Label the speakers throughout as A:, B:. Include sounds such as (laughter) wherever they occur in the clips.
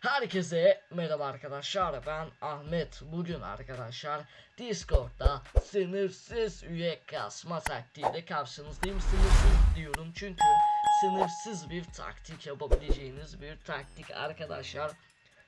A: Herkese merhaba arkadaşlar ben Ahmet. Bugün arkadaşlar Discord'da sınırsız üye kasma taktiğiyle karşınızdayım. Sınırsız diyorum çünkü sınırsız bir taktik yapabileceğiniz bir taktik arkadaşlar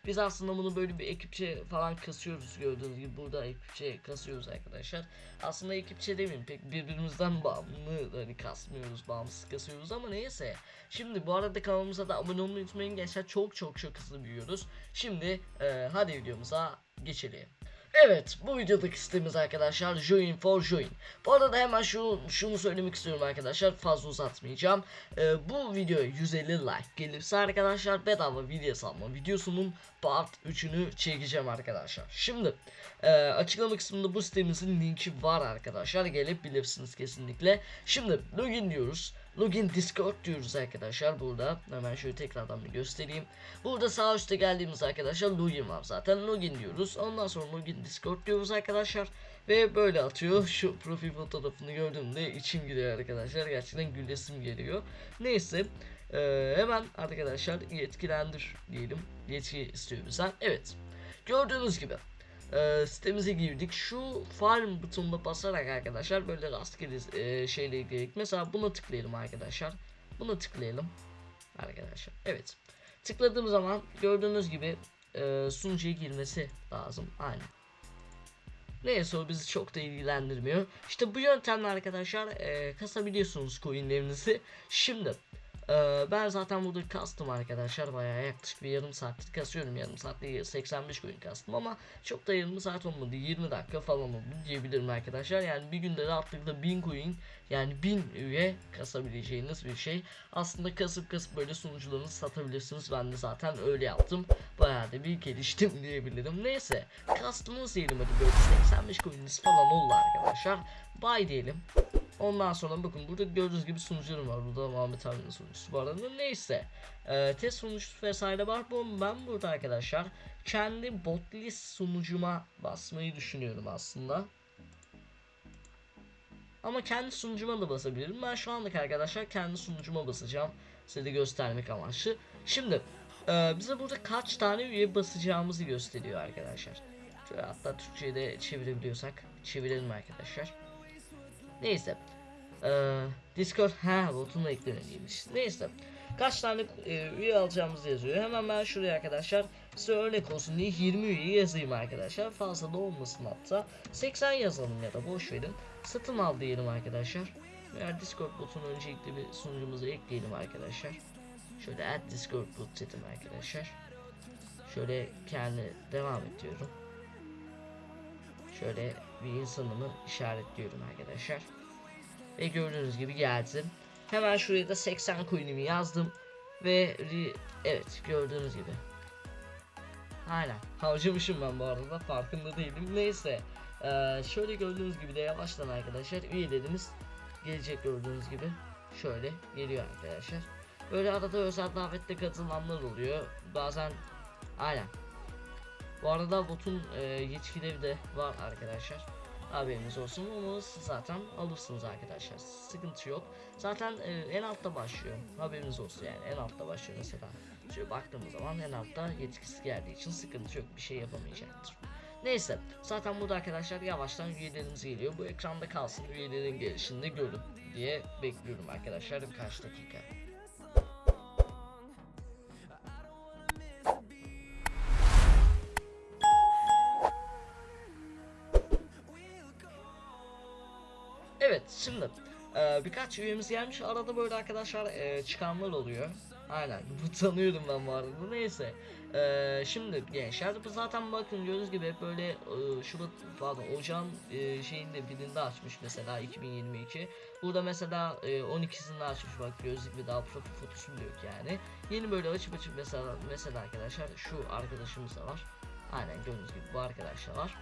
A: biz aslında bunu böyle bir ekipçe falan kasıyoruz gördüğünüz gibi burada ekipçe kasıyoruz arkadaşlar. Aslında ekipçe demeyeyim pek birbirimizden bağımlı hani kasmıyoruz bağımsız kasıyoruz ama neyse. Şimdi bu arada kanalımıza da abone olmayı unutmayın gençler çok çok çok hızlı büyüyoruz. Şimdi e, hadi videomuza geçelim. Evet bu videodaki sitemiz arkadaşlar Join for Join. Bu arada hemen şu, şunu söylemek istiyorum arkadaşlar fazla uzatmayacağım. Ee, bu videoya 150 like gelirse arkadaşlar bedava video salma videosunun part 3'ünü çekeceğim arkadaşlar. Şimdi e, açıklama kısmında bu sitemizin linki var arkadaşlar gelip bilirsiniz kesinlikle. Şimdi login diyoruz. Login Discord diyoruz arkadaşlar burada. Hemen şöyle tekrardan bir göstereyim. Burada sağ üstte geldiğimiz arkadaşlar login var zaten. Login diyoruz. Ondan sonra login Discord diyoruz arkadaşlar. Ve böyle atıyor. Şu profil fotoğrafını gördüğümde içim gülüyor arkadaşlar. Gerçekten gülesim geliyor. Neyse. Ee, hemen arkadaşlar yetkilendir diyelim. Yetki istiyor bizden. Evet. Gördüğünüz gibi e, sitemize girdik. Şu farm butonuna basarak arkadaşlar böyle rastgele e, şeyle ilgili. Mesela buna tıklayalım arkadaşlar. Buna tıklayalım. Arkadaşlar. Evet. Tıkladığım zaman gördüğünüz gibi e, sunucuya girmesi lazım. Aynen. Neyse o bizi çok da ilgilendirmiyor. İşte bu yöntemle arkadaşlar e, kasabiliyorsunuz coinlerinizi. Şimdi ee, ben zaten burada kastım arkadaşlar. Bayağı yaklaşık bir yarım saattir kasıyorum. Yarım saatte 85 coin kastım ama çok da yarım saat olmadı. 20 dakika falan oldu diyebilirim arkadaşlar. Yani bir günde rahatlıkla 1000 coin yani 1000 üye kasabileceğiniz bir şey. Aslında kasıp kasıp böyle sunucularınızı satabilirsiniz. Ben de zaten öyle yaptım. Bayağı da bir geliştim (laughs) diyebilirim. Neyse kastımız diyelim. Hadi böyle 85 coininiz falan oldu arkadaşlar. Buy diyelim Ondan sonra bakın burada gördüğünüz gibi sunucularım var. Burada Muhammed abinin sunucusu arada. Neyse. Ee, test sunucusu vesaire var. Bu, ben burada arkadaşlar kendi botlist sunucuma basmayı düşünüyorum aslında. Ama kendi sunucuma da basabilirim. Ben şu anlık arkadaşlar kendi sunucuma basacağım. Size de göstermek amaçlı. Şimdi e, bize burada kaç tane üye basacağımızı gösteriyor arkadaşlar. Hatta Türkçe'ye de çevirebiliyorsak çevirelim arkadaşlar. Neyse. Ee, Discord ha botunu eklemeliymiş. Neyse. Kaç tane e, üye alacağımızı yazıyor. Hemen ben şuraya arkadaşlar size örnek olsun diye 20 üye yazayım arkadaşlar. Fazla da olmasın hatta. 80 yazalım ya da boş verin. Satın al diyelim arkadaşlar. Veya Discord botunu öncelikle bir sunucumuza ekleyelim arkadaşlar. Şöyle add Discord bot dedim arkadaşlar. Şöyle kendi devam ediyorum. Şöyle bir insanımı işaretliyorum arkadaşlar. Ve gördüğünüz gibi geldim. Hemen şuraya da 80 coin'imi yazdım. Ve evet gördüğünüz gibi. Aynen harcamışım ben bu arada farkında değilim. Neyse. Ee, şöyle gördüğünüz gibi de yavaştan arkadaşlar üyelerimiz gelecek gördüğünüz gibi. Şöyle geliyor arkadaşlar. Böyle arada özel davette katılanlar oluyor. Bazen aynen. Bu arada botun e, yetkileri de var arkadaşlar. Haberiniz olsun. Onu zaten alırsınız arkadaşlar. Sıkıntı yok. Zaten e, en altta başlıyor. Haberiniz olsun yani. En altta başlıyor mesela. Şöyle baktığımız zaman en altta yetkisi geldiği için sıkıntı yok. Bir şey yapamayacaktır. Neyse. Zaten burada arkadaşlar yavaştan üyelerimiz geliyor. Bu ekranda kalsın. Üyelerin gelişini görün diye bekliyorum arkadaşlar. Birkaç dakika şimdi e, birkaç üyemiz gelmiş arada böyle arkadaşlar e, çıkanlar oluyor. Aynen (laughs) bu tanıyorum ben bu arada neyse. E, şimdi gençler bu zaten bakın gördüğünüz gibi hep böyle e, Şubat pardon Ocağın e, şeyinde birinde açmış mesela 2022. Burada mesela e, 12'sinde açmış bak gördüğünüz gibi daha profil fotosu bile yok yani. Yeni böyle açıp açıp mesela mesela arkadaşlar şu arkadaşımız da var. Aynen gördüğünüz gibi bu arkadaşlar var.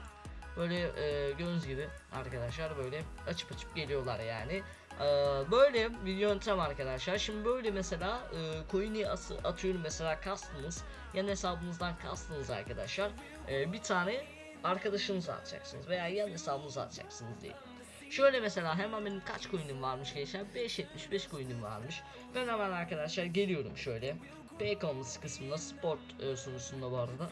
A: Böyle e, gördüğünüz gibi arkadaşlar böyle açıp açıp geliyorlar yani. E, böyle bir yöntem arkadaşlar. Şimdi böyle mesela e, coin'i atıyorum mesela kastınız. Yan hesabınızdan kastınız arkadaşlar. E, bir tane arkadaşınıza atacaksınız veya yan hesabınıza atacaksınız diye. Şöyle mesela hemen benim kaç coin'im varmış gençler? 5.75 coin'im varmış. Ben hemen arkadaşlar geliyorum şöyle. Pay komusu kısmında sport e, sunucusunda bu arada.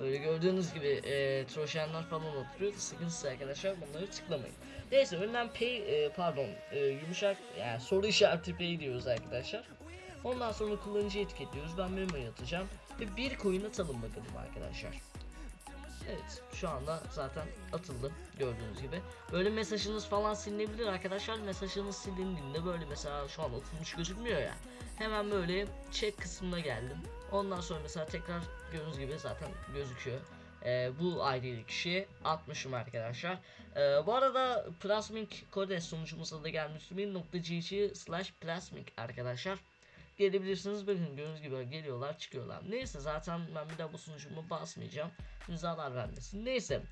A: Böyle gördüğünüz gibi e, troşenler falan oturuyor. Sıkıntısı arkadaşlar bunları tıklamayın. Neyse önden pay e, pardon e, yumuşak yani soru işareti pay diyoruz arkadaşlar. Ondan sonra kullanıcı etiketliyoruz. Ben memo'ya atacağım. Ve bir coin atalım bakalım arkadaşlar. Evet şu anda zaten atıldı gördüğünüz gibi. Böyle mesajınız falan silinebilir arkadaşlar. Mesajınız silindiğinde böyle mesela şu an atılmış gözükmüyor ya. Hemen böyle check kısmına geldim. Ondan sonra mesela tekrar gördüğünüz gibi zaten gözüküyor. Ee, bu ID'li kişi atmışım arkadaşlar. Ee, bu arada Plasmink Codes sunucumuza da gelmiş. .gg slash Plasmink arkadaşlar gelebilirsiniz. Bakın gördüğünüz gibi geliyorlar çıkıyorlar. Neyse zaten ben bir daha bu sunucumu basmayacağım. Zarar vermesin. Neyse.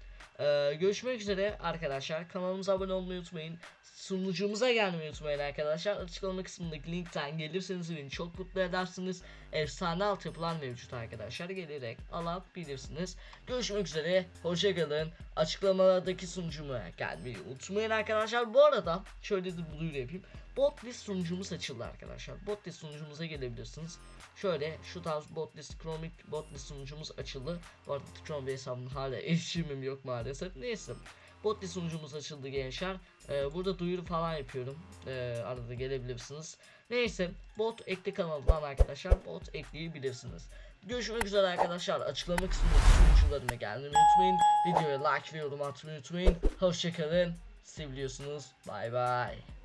A: Ee, görüşmek üzere arkadaşlar. Kanalımıza abone olmayı unutmayın. Sunucumuza gelmeyi unutmayın arkadaşlar. Açıklama kısmındaki linkten gelirseniz beni çok mutlu edersiniz. Efsane altyapılar mevcut arkadaşlar. Gelerek alabilirsiniz. Görüşmek üzere. Hoşçakalın. Açıklamalardaki sunucuma gelmeyi unutmayın arkadaşlar. Bu arada şöyle de duyuru yapayım. Botlist sunucumuz açıldı arkadaşlar. Botlist sunucumuza gelebilirsiniz. Şöyle şu tarz botlist Chromic botlist sunucumuz açıldı. Bu arada Chrome hesabımın hala erişimim yok maalesef. Neyse. Botlist sunucumuz açıldı gençler. Ee, burada duyuru falan yapıyorum. Ee, arada gelebilirsiniz. Neyse bot ekle kanalından arkadaşlar bot ekleyebilirsiniz. Görüşmek üzere arkadaşlar. Açıklama kısmındaki sunucularına gelmeyi unutmayın. Videoya like ve yorum atmayı unutmayın. Hoşçakalın. Seviliyorsunuz. Bay bay.